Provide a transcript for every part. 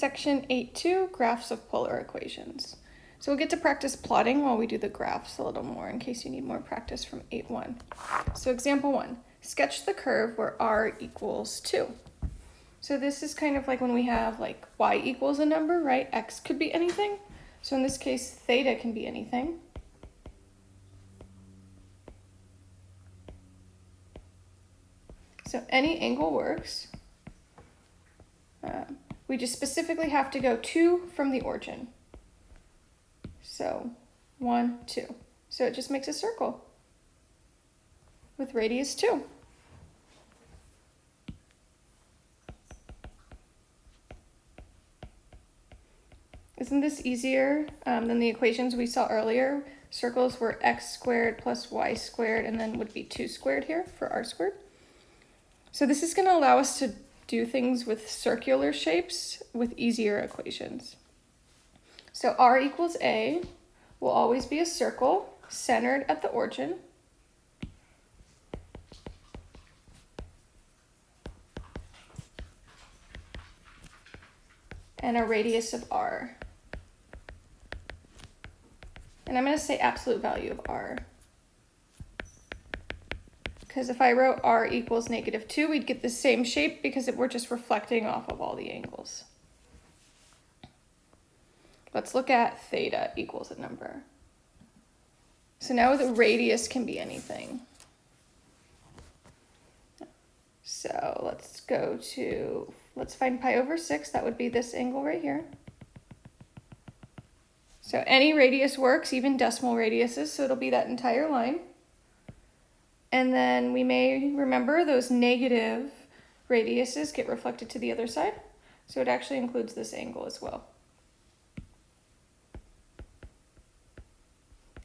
Section 8.2, graphs of polar equations. So we'll get to practice plotting while we do the graphs a little more in case you need more practice from 8.1. So example one, sketch the curve where r equals 2. So this is kind of like when we have like y equals a number, right? x could be anything. So in this case, theta can be anything. So any angle works. Um, we just specifically have to go two from the origin. So one, two. So it just makes a circle with radius two. Isn't this easier um, than the equations we saw earlier? Circles were x squared plus y squared and then would be 2 squared here for r squared. So this is going to allow us to do things with circular shapes with easier equations. So r equals a will always be a circle centered at the origin. And a radius of r. And I'm going to say absolute value of r. Because if I wrote r equals negative 2, we'd get the same shape because we're just reflecting off of all the angles. Let's look at theta equals a number. So now the radius can be anything. So let's go to, let's find pi over 6. That would be this angle right here. So any radius works, even decimal radiuses, so it'll be that entire line. And then we may remember those negative radiuses get reflected to the other side. So it actually includes this angle as well.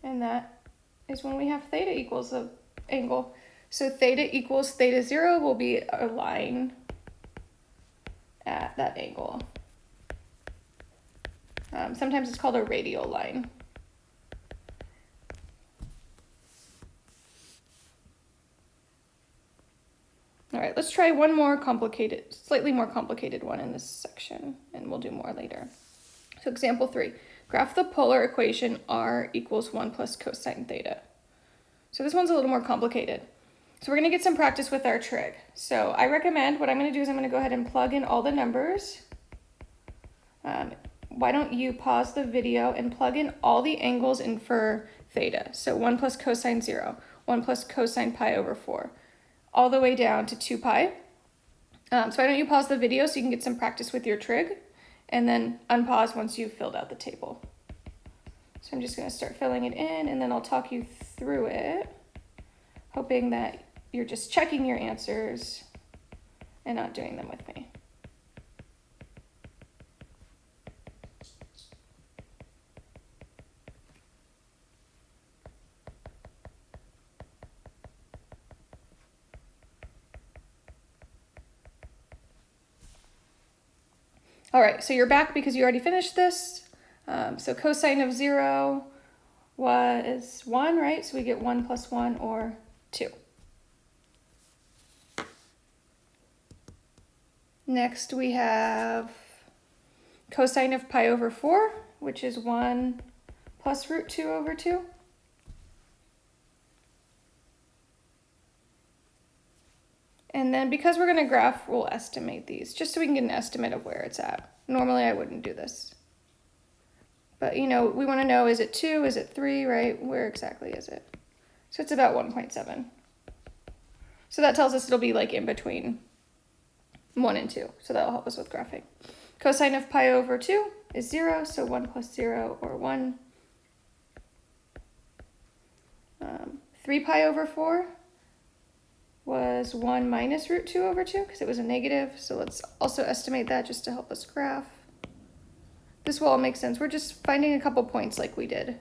And that is when we have theta equals the angle. So theta equals theta zero will be a line at that angle. Um, sometimes it's called a radial line. All right, let's try one more complicated, slightly more complicated one in this section, and we'll do more later. So example three, graph the polar equation r equals 1 plus cosine theta. So this one's a little more complicated. So we're going to get some practice with our trig. So I recommend, what I'm going to do is I'm going to go ahead and plug in all the numbers. Um, why don't you pause the video and plug in all the angles in for theta. So 1 plus cosine 0, 1 plus cosine pi over 4 all the way down to 2 pi. Um, so why don't you pause the video so you can get some practice with your trig and then unpause once you've filled out the table. So I'm just going to start filling it in and then I'll talk you through it, hoping that you're just checking your answers and not doing them with me. All right, so you're back because you already finished this. Um, so cosine of zero was one, right? So we get one plus one or two. Next we have cosine of pi over four, which is one plus root two over two. And then because we're going to graph, we'll estimate these, just so we can get an estimate of where it's at. Normally I wouldn't do this. But, you know, we want to know, is it 2, is it 3, right? Where exactly is it? So it's about 1.7. So that tells us it'll be like in between 1 and 2. So that'll help us with graphing. Cosine of pi over 2 is 0, so 1 plus 0 or 1. Um, 3 pi over 4 was 1 minus root 2 over 2 because it was a negative. So let's also estimate that just to help us graph. This will all make sense. We're just finding a couple points like we did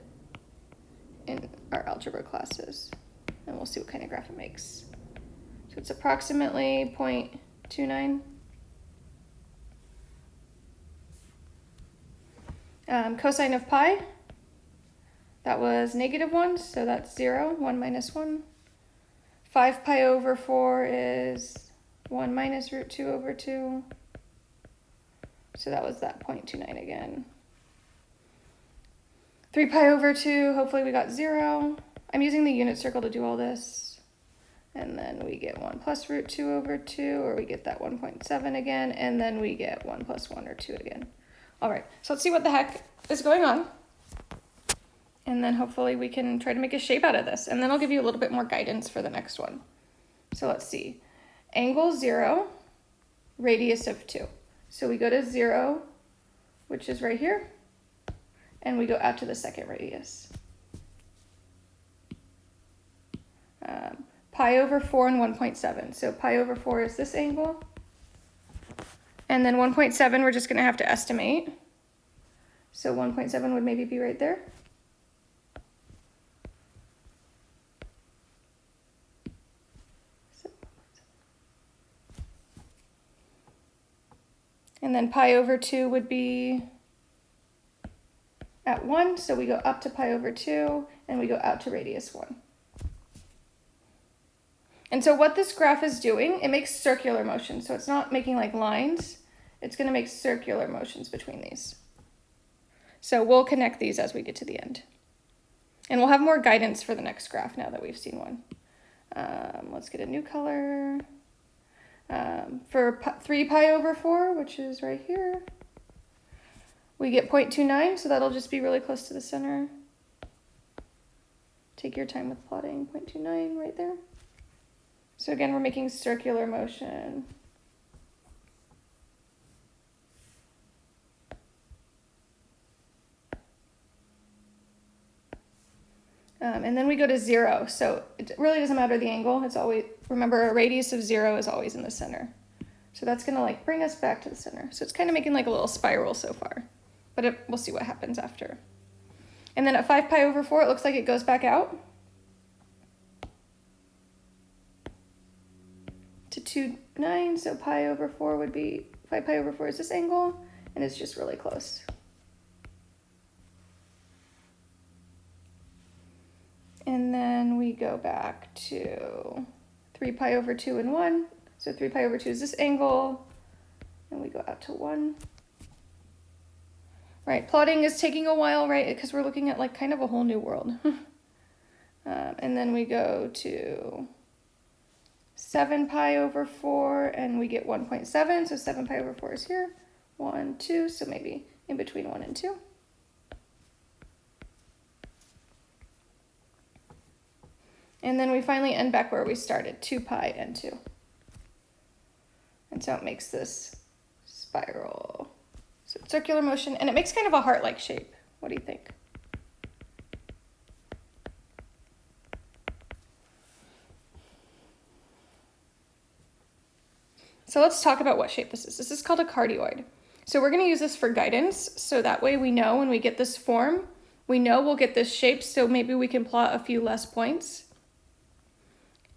in our algebra classes. And we'll see what kind of graph it makes. So it's approximately 0.29. Um, cosine of pi, that was negative 1, so that's 0, 1 minus 1. 5 pi over 4 is 1 minus root 2 over 2. So that was that 0.29 again. 3 pi over 2, hopefully we got 0. I'm using the unit circle to do all this. And then we get 1 plus root 2 over 2, or we get that 1.7 again, and then we get 1 plus 1 or 2 again. All right, so let's see what the heck is going on. And then hopefully we can try to make a shape out of this. And then I'll give you a little bit more guidance for the next one. So let's see. Angle 0, radius of 2. So we go to 0, which is right here and we go out to the second radius. Um, pi over 4 and 1.7. So pi over 4 is this angle. And then 1.7 we're just going to have to estimate. So 1.7 would maybe be right there. And then pi over 2 would be at 1, so we go up to pi over 2, and we go out to radius 1. And so what this graph is doing, it makes circular motions. So it's not making like lines, it's going to make circular motions between these. So we'll connect these as we get to the end. And we'll have more guidance for the next graph now that we've seen one. Um, let's get a new color. Um, for 3 pi over 4, which is right here, we get 0.29, so that'll just be really close to the center. Take your time with plotting 0.29 right there. So again, we're making circular motion. And then we go to zero. So it really doesn't matter the angle. It's always, remember a radius of zero is always in the center. So that's gonna like bring us back to the center. So it's kind of making like a little spiral so far but it, we'll see what happens after. And then at 5 pi over 4, it looks like it goes back out to 2, 9. So pi over 4 would be, 5 pi over 4 is this angle, and it's just really close. And then we go back to 3 pi over 2 and 1. So 3 pi over 2 is this angle, and we go out to 1. Right, plotting is taking a while, right? Because we're looking at like kind of a whole new world. um, and then we go to 7 pi over 4 and we get 1.7. So 7 pi over 4 is here. 1, 2, so maybe in between 1 and 2. And then we finally end back where we started, 2 pi and 2. And so it makes this spiral. So circular motion, and it makes kind of a heart-like shape. What do you think? So let's talk about what shape this is. This is called a cardioid. So we're gonna use this for guidance, so that way we know when we get this form, we know we'll get this shape, so maybe we can plot a few less points,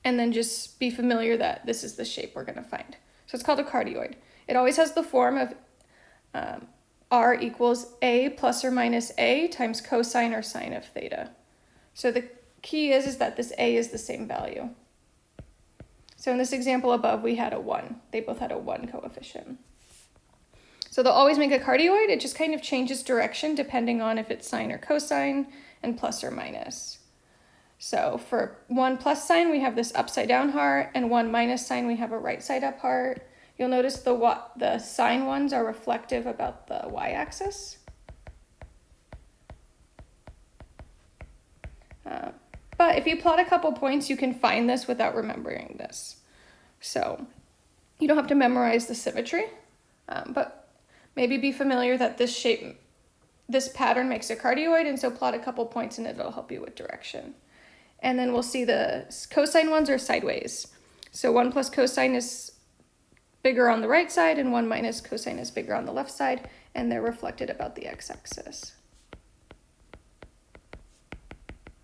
and then just be familiar that this is the shape we're gonna find. So it's called a cardioid. It always has the form of um, r equals a plus or minus a times cosine or sine of theta. So the key is, is that this a is the same value. So in this example above, we had a 1. They both had a 1 coefficient. So they'll always make a cardioid. It just kind of changes direction depending on if it's sine or cosine and plus or minus. So for 1 plus sine, we have this upside down heart, and 1 minus sine, we have a right side up heart. You'll notice the, what, the sine ones are reflective about the y-axis. Uh, but if you plot a couple points, you can find this without remembering this. So you don't have to memorize the symmetry, um, but maybe be familiar that this shape, this pattern makes a cardioid, and so plot a couple points and it'll help you with direction. And then we'll see the cosine ones are sideways. So 1 plus cosine is bigger on the right side and 1 minus cosine is bigger on the left side, and they're reflected about the x-axis.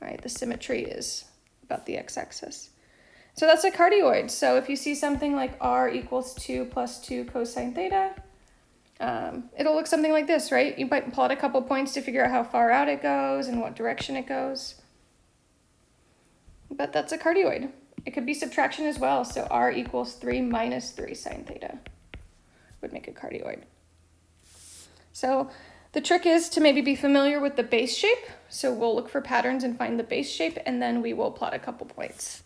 All right, the symmetry is about the x-axis. So that's a cardioid. So if you see something like r equals 2 plus 2 cosine theta, um, it'll look something like this, right? You might plot a couple points to figure out how far out it goes and what direction it goes. But that's a cardioid. It could be subtraction as well. So r equals 3 minus 3 sine theta would make a cardioid. So the trick is to maybe be familiar with the base shape. So we'll look for patterns and find the base shape and then we will plot a couple points.